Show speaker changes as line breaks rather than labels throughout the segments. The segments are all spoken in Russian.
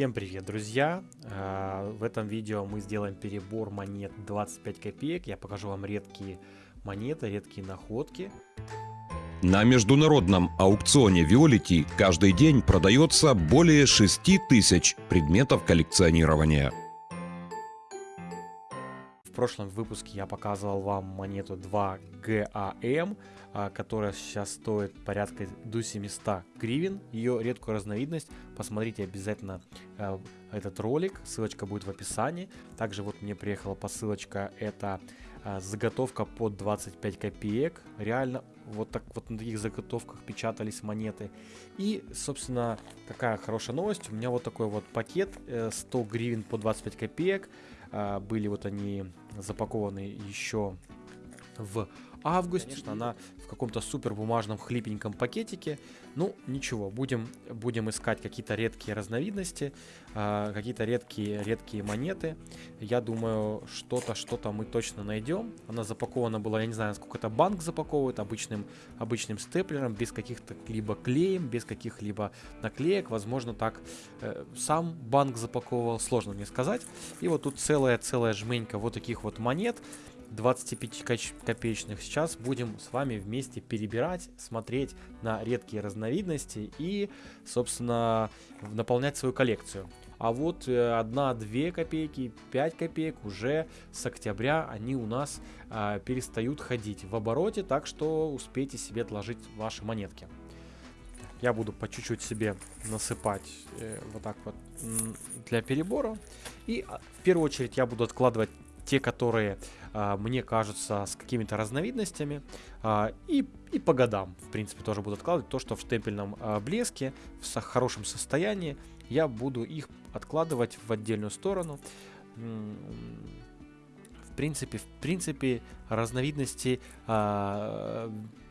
Всем привет, друзья! А, в этом видео мы сделаем перебор монет 25 копеек. Я покажу вам редкие монеты, редкие находки.
На международном аукционе Violet каждый день продается более 6 тысяч предметов коллекционирования.
Прошлом выпуске я показывал вам монету 2 GAM, а, которая сейчас стоит порядка до 700 гривен. Ее редкую разновидность. Посмотрите обязательно а, этот ролик, ссылочка будет в описании. Также вот мне приехала посылочка, это а, заготовка под 25 копеек. Реально вот так вот на таких заготовках печатались монеты. И, собственно, какая хорошая новость. У меня вот такой вот пакет 100 э, гривен по 25 копеек. Были вот они запакованы еще в августе. Конечно, она в каком-то супер бумажном хлипеньком пакетике. Ну, ничего, будем, будем искать какие-то редкие разновидности, э, какие-то редкие, редкие монеты. Я думаю, что-то, что-то мы точно найдем. Она запакована была, я не знаю, сколько это банк запаковывает, обычным, обычным степлером, без каких-то либо клеем, без каких-либо наклеек. Возможно, так э, сам банк запаковывал, сложно мне сказать. И вот тут целая-целая жменька вот таких вот монет. 25 копеечных. Сейчас будем с вами вместе перебирать, смотреть на редкие разновидности и, собственно, наполнять свою коллекцию. А вот 1-2 э, копейки, 5 копеек уже с октября они у нас э, перестают ходить в обороте, так что успейте себе отложить ваши монетки. Я буду по чуть-чуть себе насыпать э, вот так вот для перебора. И а, в первую очередь я буду откладывать те, которые а, мне кажутся с какими-то разновидностями. А, и, и по годам, в принципе, тоже буду откладывать. То, что в штемпельном а, блеске, в хорошем состоянии, я буду их откладывать в отдельную сторону. В принципе, в принципе, разновидности а,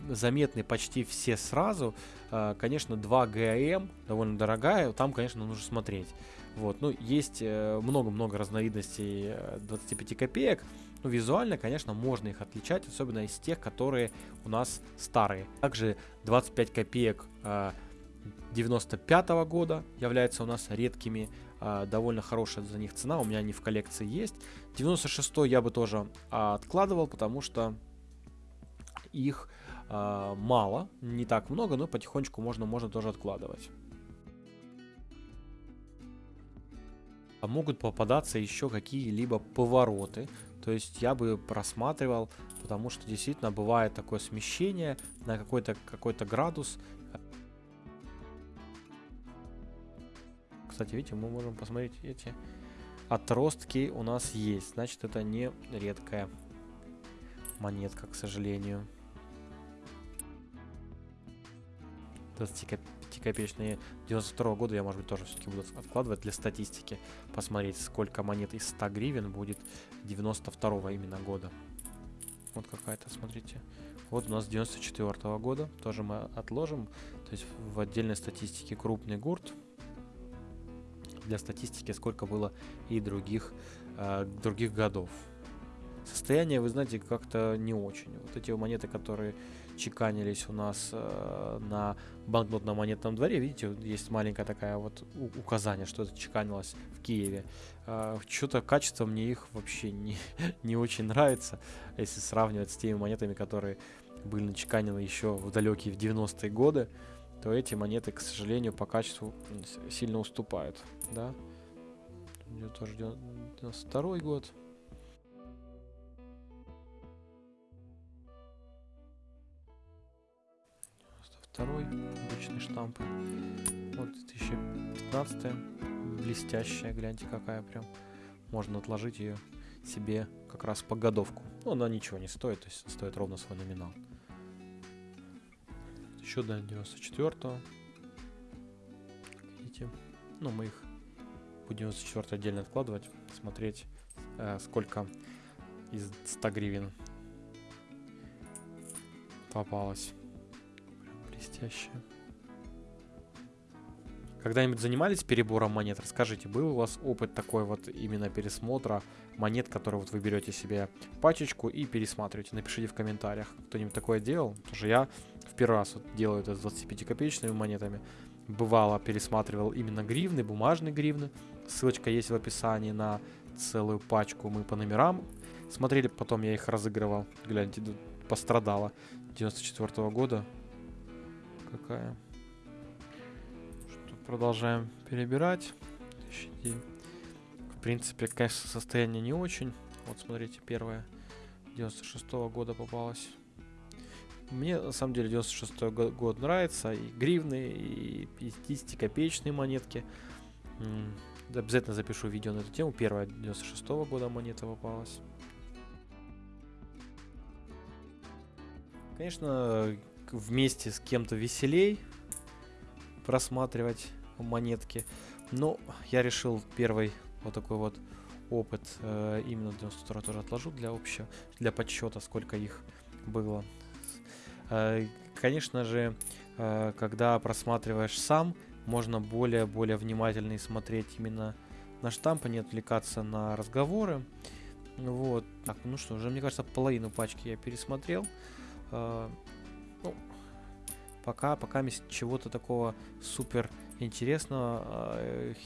заметны почти все сразу. А, конечно, 2 ГАМ довольно дорогая, там, конечно, нужно смотреть. Вот, ну, есть э, много-много разновидностей 25 э, копеек. Ну, визуально, конечно, можно их отличать, особенно из тех, которые у нас старые. Также 25 копеек 95 -го года являются у нас редкими. Довольно хорошая за них цена, у меня они в коллекции есть. 96 я бы тоже откладывал, потому что их мало, не так много, но потихонечку можно, можно тоже откладывать. А могут попадаться еще какие-либо повороты. То есть я бы просматривал, потому что действительно бывает такое смещение на какой-то какой, -то, градус. Кстати, видите, мы можем посмотреть эти отростки у нас есть. Значит, это не редкая монетка, к сожалению. 25-копеечные 92 -го года я, может быть, тоже все-таки буду откладывать для статистики. Посмотреть, сколько монет из 100 гривен будет 92 -го именно года. Вот какая-то, смотрите. Вот у нас 94 -го года. Тоже мы отложим. То есть в отдельной статистике крупный гурт. Для статистики сколько было и других, э, других годов. Состояние, вы знаете, как-то не очень. Вот эти монеты, которые чеканились у нас э, на банкнотном монетном дворе. Видите, есть маленькая такая вот указание, что это чеканилось в Киеве. Э, Что-то качество мне их вообще не, не очень нравится, если сравнивать с теми монетами, которые были начеканены еще в далекие в 90-е годы, то эти монеты, к сожалению, по качеству сильно уступают. Да? тоже 92 год. второй обычный штамп. Вот 2015 блестящая, гляньте какая прям. Можно отложить ее себе как раз по годовку. Но она ничего не стоит, то есть стоит ровно свой номинал. Еще до 94 -го. Видите? Ну, мы их будем 94 отдельно откладывать, смотреть, э, сколько из 100 гривен попалось блестящая. Когда-нибудь занимались перебором монет? Расскажите, был у вас опыт такой вот именно пересмотра монет, которые вот вы берете себе пачечку и пересматриваете? Напишите в комментариях, кто-нибудь такое делал. Потому что я первый раз вот делаю это с 25 копеечными монетами. бывало пересматривал именно гривны, бумажные гривны. Ссылочка есть в описании на целую пачку. Мы по номерам смотрели, потом я их разыгрывал. Гляньте, пострадала. 94 -го года. Какая? Что, продолжаем перебирать. В принципе, конечно, состояние не очень. Вот смотрите, первая 96 -го года попалась. Мне на самом деле 96 год нравится. И гривны, и 50 копеечные монетки. Обязательно запишу видео на эту тему. Первая 96 -го года монета попалась. Конечно, вместе с кем-то веселей просматривать монетки. Но я решил первый вот такой вот опыт э, именно 92 тоже отложу для общего, для подсчета, сколько их было. Э, конечно же, э, когда просматриваешь сам, можно более-более внимательно смотреть именно на штампы, не отвлекаться на разговоры. Вот. Так, ну что, уже, мне кажется, половину пачки я пересмотрел. Э, ну, пока, пока чего-то такого супер интересного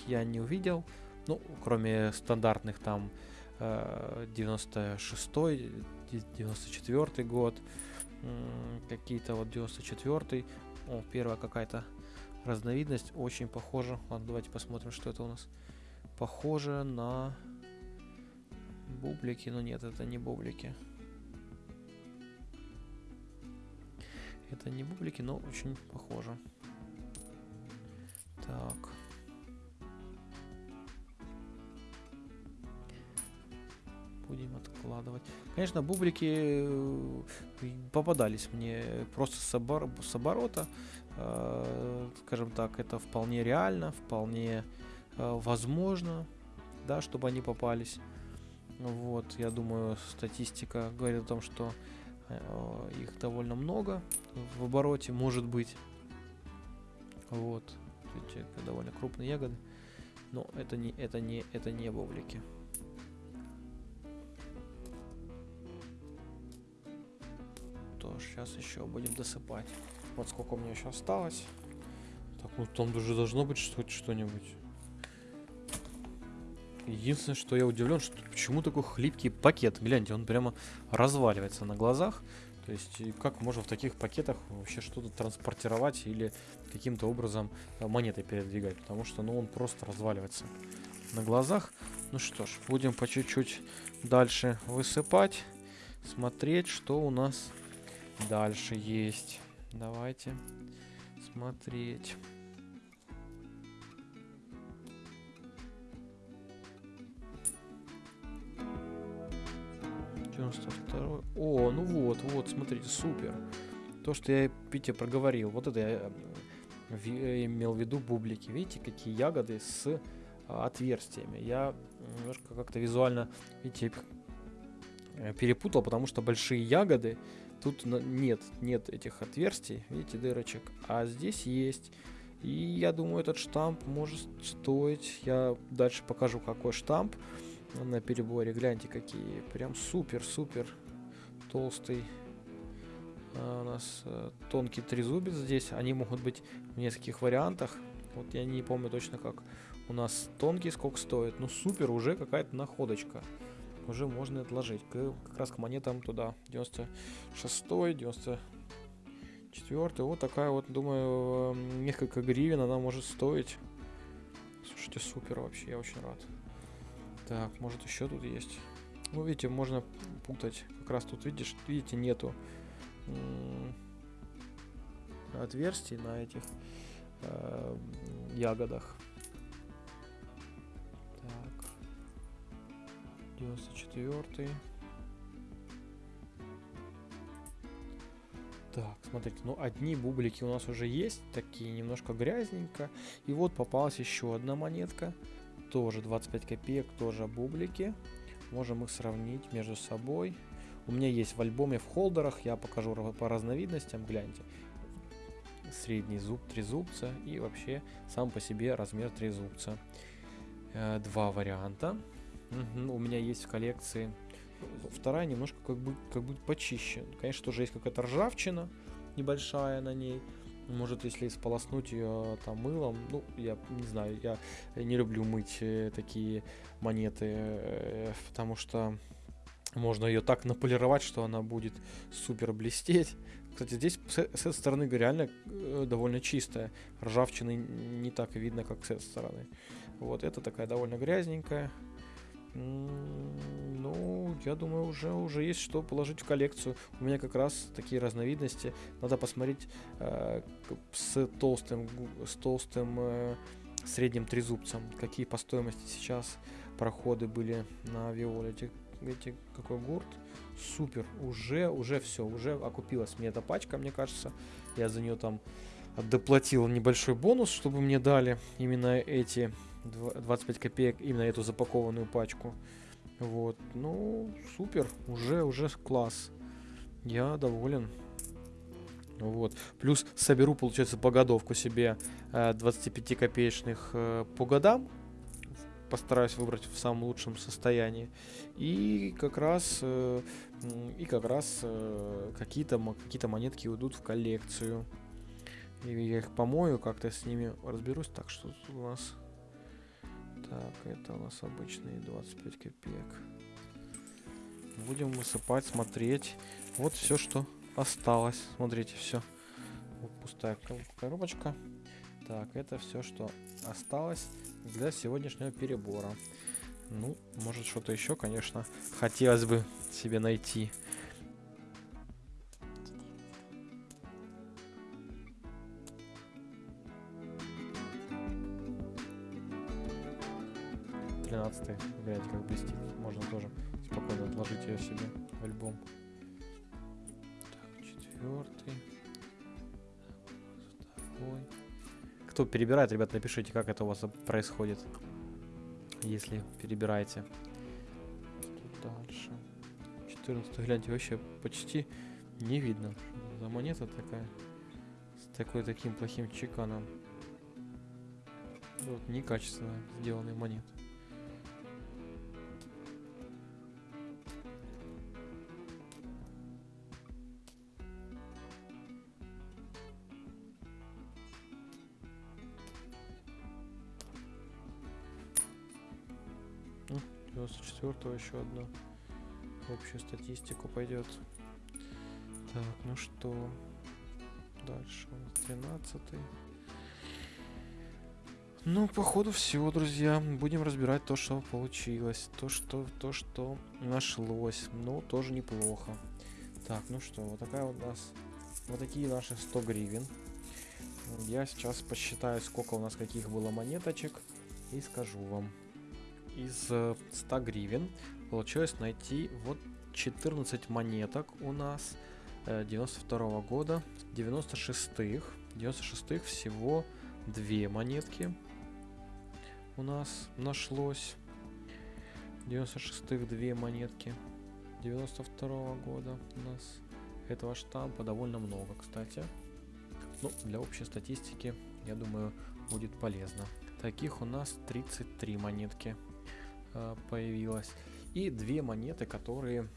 я не увидел. Ну, кроме стандартных там э, 96-й, 94 год, какие-то вот 94-й. О, первая какая-то разновидность, очень похожа. Ладно, давайте посмотрим, что это у нас. Похоже на бублики, но нет, это не бублики. Это не бублики, но очень похоже. Будем откладывать. Конечно, бублики э, попадались мне просто с, обор с оборота. Э, скажем так, это вполне реально, вполне э, возможно, да, чтобы они попались. Вот, я думаю, статистика говорит о том, что Э, их довольно много в обороте, может быть. Вот. Эти довольно крупные ягоды. Но это не, это не, это не бублики. То сейчас еще будем досыпать. Вот сколько у меня еще осталось. Так, ну там уже должно быть что-нибудь. Единственное, что я удивлен, что почему такой хлипкий пакет. Гляньте, он прямо разваливается на глазах. То есть, как можно в таких пакетах вообще что-то транспортировать или каким-то образом э, монеты передвигать? Потому что, ну, он просто разваливается на глазах. Ну что ж, будем по чуть-чуть дальше высыпать, смотреть, что у нас дальше есть. Давайте смотреть. 92 О, ну вот, вот, смотрите, супер. То, что я Пите проговорил. Вот это я э, имел в виду бублики. Видите, какие ягоды с а, отверстиями. Я немножко как-то визуально, видите, э, перепутал, потому что большие ягоды тут нет, нет этих отверстий, видите, дырочек, а здесь есть. И я думаю, этот штамп может стоить, я дальше покажу, какой штамп на переборе. Гляньте, какие. Прям супер-супер толстый. А у нас а, тонкий трезубец здесь. Они могут быть в нескольких вариантах. Вот я не помню точно, как у нас тонкий сколько стоит. Ну, супер, уже какая-то находочка. Уже можно отложить. К, как раз к монетам туда. 96 94 Вот такая вот, думаю, несколько гривен она может стоить. Слушайте, супер вообще, я очень рад. Так, может еще тут есть. Ну, видите, можно путать. Как раз тут, видишь, видите, нету отверстий на этих э, ягодах. 94 Так, смотрите, ну одни бублики у нас уже есть, такие немножко грязненько. И вот попалась еще одна монетка тоже 25 копеек, тоже бублики. Можем их сравнить между собой. У меня есть в альбоме в холдерах, я покажу по разновидностям, гляньте. Средний зуб, три зубца и вообще сам по себе размер три зубца. Э, два варианта. У меня есть в коллекции. Вторая немножко как бы, как бы почище. Конечно, тоже есть какая-то ржавчина небольшая на ней. Может, если сполоснуть ее там мылом, ну, я не знаю, я не люблю мыть э, такие монеты, э, потому что можно ее так наполировать, что она будет супер блестеть. Кстати, здесь с, этой стороны реально э, довольно чистая. Ржавчины не так видно, как с этой стороны. Вот это такая довольно грязненькая. Ну, я думаю, уже, уже есть что положить в коллекцию. У меня как раз такие разновидности. Надо посмотреть э, с толстым, с толстым э, средним трезубцем, какие по стоимости сейчас проходы были на Виолете. Видите, какой гурт. Супер. Уже, уже все. Уже окупилась мне эта пачка, мне кажется. Я за нее там доплатил небольшой бонус, чтобы мне дали именно эти 25 копеек, именно эту запакованную пачку. Вот. Ну, супер. Уже, уже класс. Я доволен. Вот. Плюс соберу, получается, погодовку себе 25 копеечных э, по годам постараюсь выбрать в самом лучшем состоянии. И как раз, э, и как раз э, какие-то какие монетки уйдут в коллекцию. И я их помою, как-то с ними разберусь. Так, что тут у нас? Так, это у нас обычные 25 копеек. Будем высыпать, смотреть. Вот все, что осталось. Смотрите, все. Вот пустая коробочка. Так, это все, что осталось для сегодняшнего перебора. Ну, может что-то еще, конечно, хотелось бы себе найти. Тринадцатый, гляньте, как блестит. Можно тоже спокойно отложить ее себе в альбом. Так, четвертый. Второй. Кто перебирает, ребят, напишите, как это у вас происходит, если перебираете. Тут дальше. 14 гляньте, вообще почти не видно. За монета такая. С такой таким плохим чеканом. Вот, некачественно сделанные монеты. 94 еще одна. Общую статистику пойдет. Так, ну что? Дальше у нас 13 -й. Ну, походу все, друзья. Будем разбирать то, что получилось. То, что, то, что нашлось. Ну, тоже неплохо. Так, ну что, вот такая у нас... Вот такие наши 100 гривен. Я сейчас посчитаю, сколько у нас каких было монеточек. И скажу вам из 100 э, гривен получилось найти вот 14 монеток у нас 92 -го года, 96-х. 96-х всего две монетки у нас нашлось. 96-х две монетки. 92 -го года у нас этого штампа довольно много, кстати. Ну, для общей статистики, я думаю, будет полезно. Таких у нас 33 монетки Э, появилась. И две монеты, которые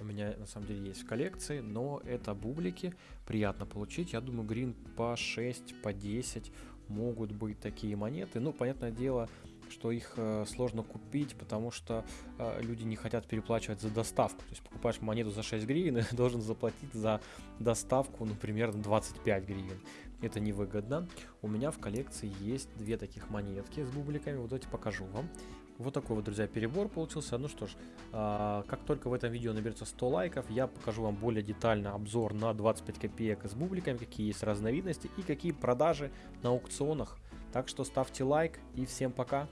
у меня на самом деле есть в коллекции, но это бублики, приятно получить. Я думаю, грин по 6, по 10 могут быть такие монеты. Ну, понятное дело, что их э, сложно купить, потому что э, люди не хотят переплачивать за доставку. То есть покупаешь монету за 6 гривен и должен заплатить за доставку, примерно 25 гривен. Это невыгодно. У меня в коллекции есть две таких монетки с бубликами. Вот давайте покажу вам. Вот такой вот, друзья, перебор получился. Ну что ж, а, как только в этом видео наберется 100 лайков, я покажу вам более детально обзор на 25 копеек с бубликами, какие есть разновидности и какие продажи на аукционах. Так что ставьте лайк и всем пока.